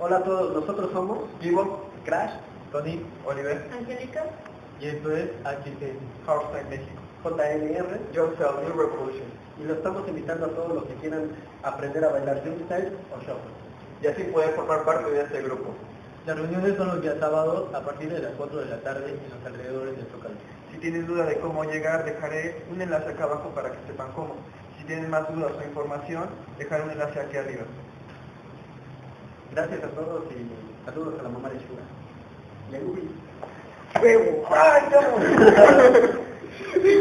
Hola a todos, nosotros somos Vivo, Crash, Tony, Oliver, Angélica. y esto es HT, Hardstyle México. JNR, Yourself, New Revolution. y lo estamos invitando a todos los que quieran aprender a bailar freestyle o shuffle. Y así pueden formar parte de este grupo. Las reuniones son los días sábados a partir de las 4 de la tarde en los alrededores del Zócalo. Si tienen duda de cómo llegar, dejaré un enlace acá abajo para que sepan cómo. Si tienen más dudas o información, dejaré un enlace aquí arriba. Gracias a todos y saludos a la mamá de Shura. Y a. ¡Huevo! ¡Ay, no!